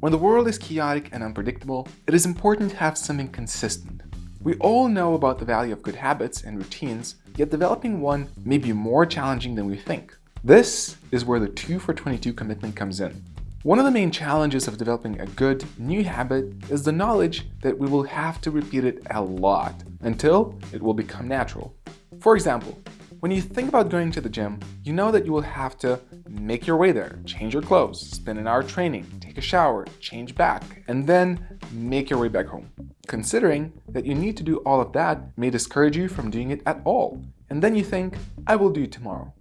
When the world is chaotic and unpredictable, it is important to have something consistent. We all know about the value of good habits and routines, yet developing one may be more challenging than we think. This is where the 2 for 22 commitment comes in. One of the main challenges of developing a good new habit is the knowledge that we will have to repeat it a lot until it will become natural. For example, when you think about going to the gym, you know that you will have to make your way there, change your clothes, spend an hour training, take a shower, change back, and then make your way back home. Considering that you need to do all of that may discourage you from doing it at all, and then you think, I will do it tomorrow.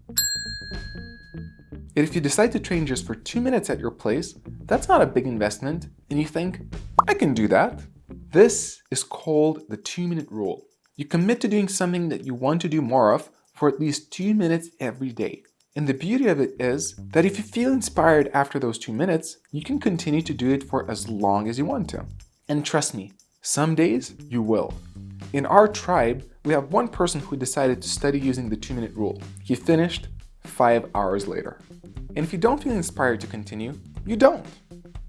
Yet if you decide to train just for two minutes at your place, that's not a big investment, and you think, I can do that. This is called the two minute rule. You commit to doing something that you want to do more of for at least two minutes every day. And the beauty of it is that if you feel inspired after those two minutes, you can continue to do it for as long as you want to. And trust me, some days you will. In our tribe, we have one person who decided to study using the two minute rule. He finished five hours later. And if you don't feel inspired to continue, you don't.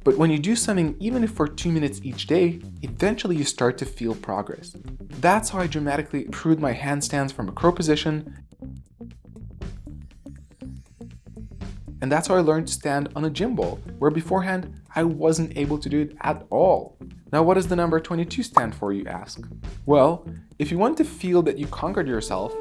But when you do something, even if for two minutes each day, eventually you start to feel progress. That's how I dramatically improved my handstands from a crow position. And that's how I learned to stand on a gym ball, where beforehand, I wasn't able to do it at all. Now what does the number 22 stand for, you ask? Well, if you want to feel that you conquered yourself,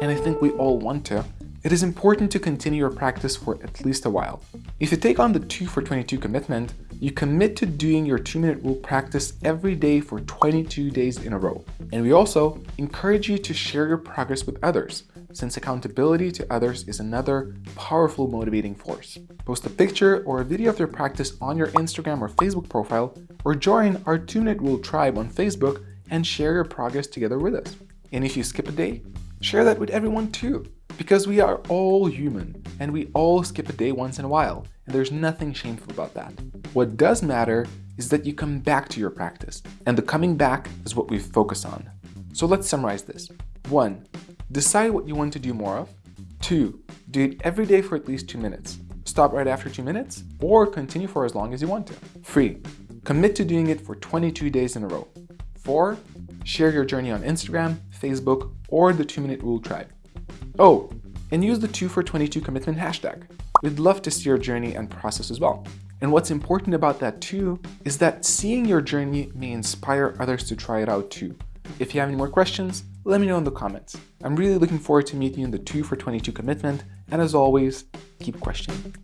and I think we all want to, it is important to continue your practice for at least a while. If you take on the 2 for 22 commitment, you commit to doing your 2 minute rule practice every day for 22 days in a row. And we also encourage you to share your progress with others, since accountability to others is another powerful motivating force. Post a picture or a video of your practice on your Instagram or Facebook profile, or join our 2 minute rule tribe on Facebook and share your progress together with us. And if you skip a day, share that with everyone too. Because we are all human, and we all skip a day once in a while, and there's nothing shameful about that. What does matter is that you come back to your practice, and the coming back is what we focus on. So let's summarize this. 1. Decide what you want to do more of. 2. Do it every day for at least 2 minutes. Stop right after 2 minutes, or continue for as long as you want to. 3. Commit to doing it for 22 days in a row. 4. Share your journey on Instagram, Facebook, or the 2 Minute Rule Tribe. Oh, and use the 2 for 22 commitment hashtag. We'd love to see your journey and process as well. And what's important about that too is that seeing your journey may inspire others to try it out too. If you have any more questions, let me know in the comments. I'm really looking forward to meeting you in the 2 for 22 commitment, and as always, keep questioning.